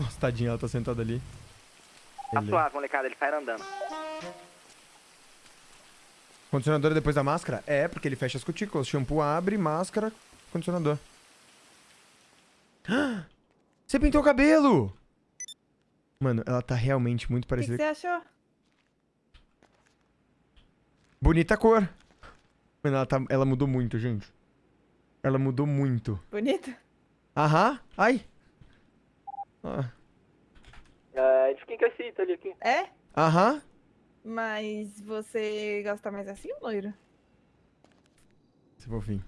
Nossa, tadinha, ela tá sentada ali. Tá Beleza. suave, molecada, ele sai andando. Condicionador é depois da máscara? É, porque ele fecha as cutículas. Shampoo abre, máscara, condicionador. Ah! Você pintou o cabelo! Mano, ela tá realmente muito O que, parecida. você achou? Bonita cor. Mano, ela, tá, ela mudou muito, gente. Ela mudou muito. Bonito? Aham. Ai. Ah. É, de quem que é esse Italy aqui? É? Aham. Mas você gosta mais assim, loiro? Esse fofinho.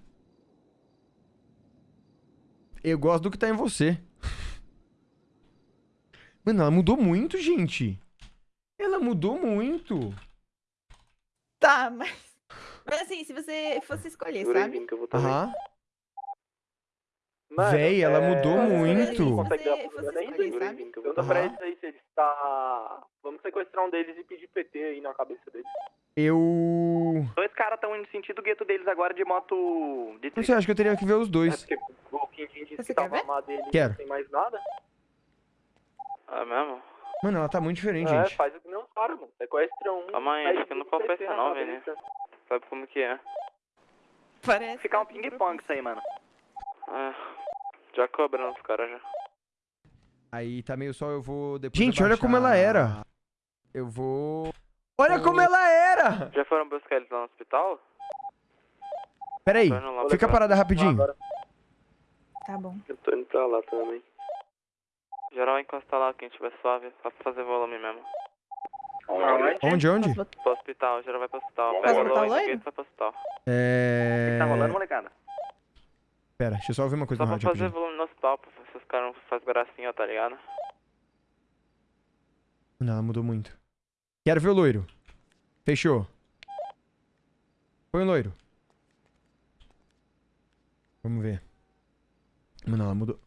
Eu gosto do que tá em você. Mano, ela mudou muito, gente. Ela mudou muito. Tá, mas. Mas assim, se você fosse escolher, sabe? Vini, que eu vou também. Aham. Mano, Véi, ela é, mudou muito. Consegue Se dar olhada aí? pra eles se eles tá... Vamos sequestrar um deles e pedir PT aí na cabeça deles. Eu. Dois caras estão indo sentido o gueto deles agora de moto de Não sei, acho que eu teria que ver os É dois. porque o Quintin disse Você que quer tava ver? armado dele Quero. não tem mais nada. É mesmo? Mano, ela tá muito diferente, É, gente. faz o que não para, mano. Sequestra um. Calma aí, acho que não PT na não, cabeça. Sabe como que é? Parece. Ficar um que ping-pong isso aí, mano. É. Já cobrando os caras já. Aí tá meio só, eu vou depois. Gente, olha como ela era. Eu vou. Olha como ela era! Já foram buscar eles lá no hospital? Pera aí, fica parada rapidinho. Tá bom. eu tô indo pra lá também. Geral encostar lá, quem tiver suave, só pra fazer volume mesmo. Onde, onde? Botar- Pro hospital, geral vai pro hospital. Pega o e vai pro hospital. É. Tá rolando, molecada? Pera, deixa eu só ouvir uma coisa Só no pra rádio fazer rapidinho. volume no hospital, pra ver se os caras não fazem gracinha, tá ligado? Não, ela mudou muito. Quero ver o loiro. Fechou. Põe o loiro. Vamos ver. Mano, ela mudou.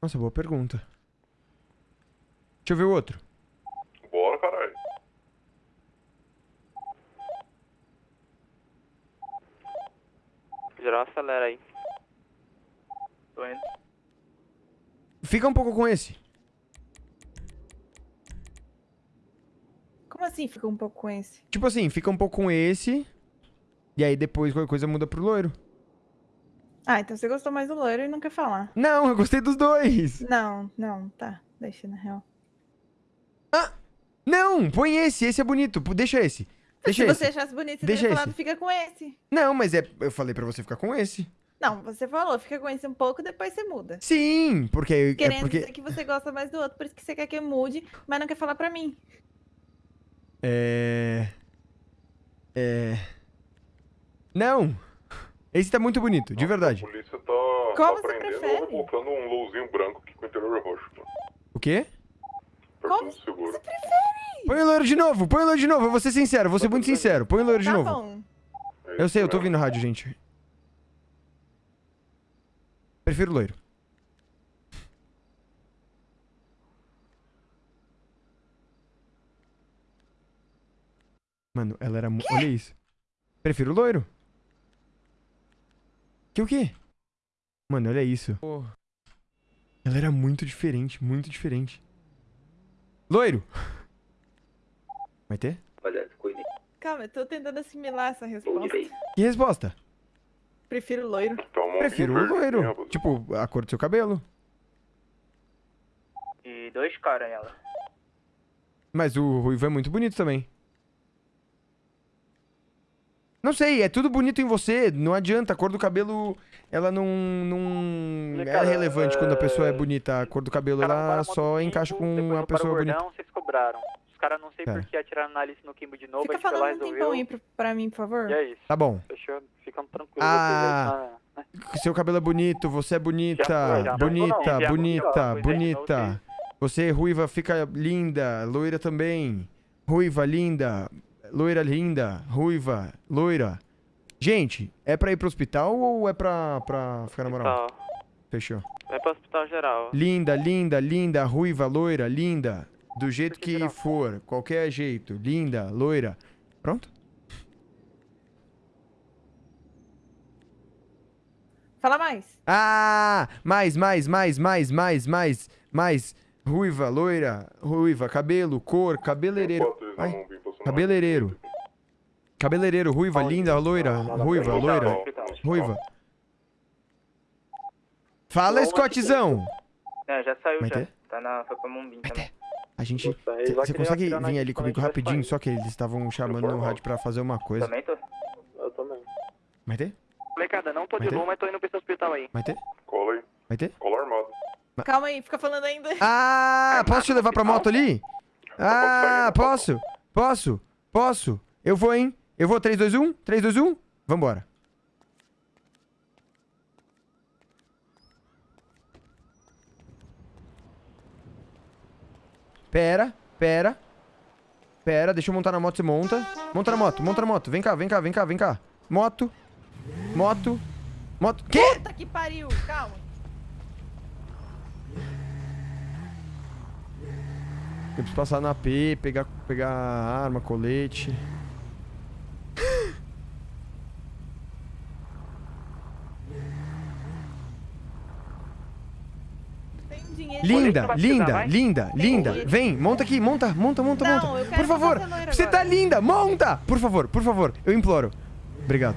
Nossa, boa pergunta. Deixa eu ver o outro. Acelera aí. Tô indo. Fica um pouco com esse. Como assim fica um pouco com esse? Tipo assim, fica um pouco com esse. E aí depois qualquer coisa muda pro loiro. Ah, então você gostou mais do loiro e não quer falar. Não, eu gostei dos dois. Não, não, tá. Deixa na real. Não, põe esse, esse é bonito. Deixa esse. Deixa Se esse. você achasse bonito, você Deixa teria falado esse. fica com esse. Não, mas é. Eu falei pra você ficar com esse. Não, você falou, fica com esse um pouco, depois você muda. Sim, porque. É Querendo porque. dizer que você gosta mais do outro, por isso que você quer que eu mude, mas não quer falar pra mim. É. É. Não! Esse tá muito bonito, de A verdade. polícia tá, Como tá você prendendo prefere? ou rebocando um lowzinho branco aqui com o interior roxo. Mano. O quê? Perto Como do seguro. Põe o loiro de novo, põe o loiro de novo. Eu vou ser sincero, vou ser muito sincero. Põe o loiro de tá novo. bom. Eu sei, eu tô ouvindo rádio, gente. Prefiro o loiro. Mano, ela era muito. Olha isso. Prefiro o loiro. Que o quê? Mano, olha isso. Ela era muito diferente, muito diferente. Loiro! Vai ter? Calma, eu tô tentando assimilar essa resposta. Que resposta? Prefiro loiro. Uma Prefiro o verde, loiro. rapaz? Tipo, a cor do seu cabelo. E dois caras ela. Mas o ruivo é muito bonito também. Não sei, é tudo bonito em você. Não adianta, a cor do cabelo, ela não, não é Cara, relevante quando a pessoa é é- bonita. A cor do cabelo, Os caras ela só encaixa com a pessoa bonita. gordão, vocês cobraram. Os caras não sei Cara. por que atiraram na Alice no Kimbo de novo, Fica a gente falando um resolveu. tempão aí pra, pra mim, por favor. E é isso. Tá bom. Fechou? Ficam tranquilos. Ah, vocês tá? Seu cabelo é bonito, você é bonita. Já já bonita, Não, bonita, foi. bonita. Você, ruiva, fica linda. Loira também. Ruiva, linda. Loira, linda. Ruiva, loira. Gente, é pra ir pro hospital ou é pra, pra ficar na moral? Fechou. Vai pro hospital geral. Linda, linda, linda, ruiva, loira, linda. Do jeito que for, qualquer jeito. Linda, loira. Pronto? Fala mais. Ah, mais, mais, mais, mais, mais, mais, mais. Ruiva, loira, ruiva, cabelo, cor, cabeleireiro. Ai, cabeleireiro. Cabeleireiro, ruiva, linda, loira, ruiva, loira, ruiva. Fala, Scottzão! É, já saiu Vai já. ter? Tá na. Foi pra Mumbim também. A gente. Você consegue vir ali comigo rapidinho? Só que eles estavam chamando no rádio pra fazer uma coisa. Também tô. Eu também. Vai ter? Molecada, não tô de Vai ter? boa, mas tô indo pra esse hospital aí. Vai ter? Cola aí. Vai ter? Cola armado. Calma aí, fica falando ainda. Ah, posso te levar pra moto ali? Ah, posso? Posso? Posso? Eu vou, hein? Eu vou, 3, 2, 1? 3, 2, 1? Vambora. Pera, pera. Pera, deixa eu montar na moto, você monta. Monta na moto, monta na moto. Vem cá, vem cá, vem cá, vem cá. Moto. Moto. Moto. Quê? Puta que pariu, calma. Eu preciso passar na P, pegar, pegar arma, colete. Tem um dinheiro. Linda, linda, vai? linda, linda. dinheiro. Vem, monta aqui, monta, monta, monta, Não, monta. eu quero Por favor, você agora. tá linda, monta! Por favor, por favor, eu imploro. Obrigado.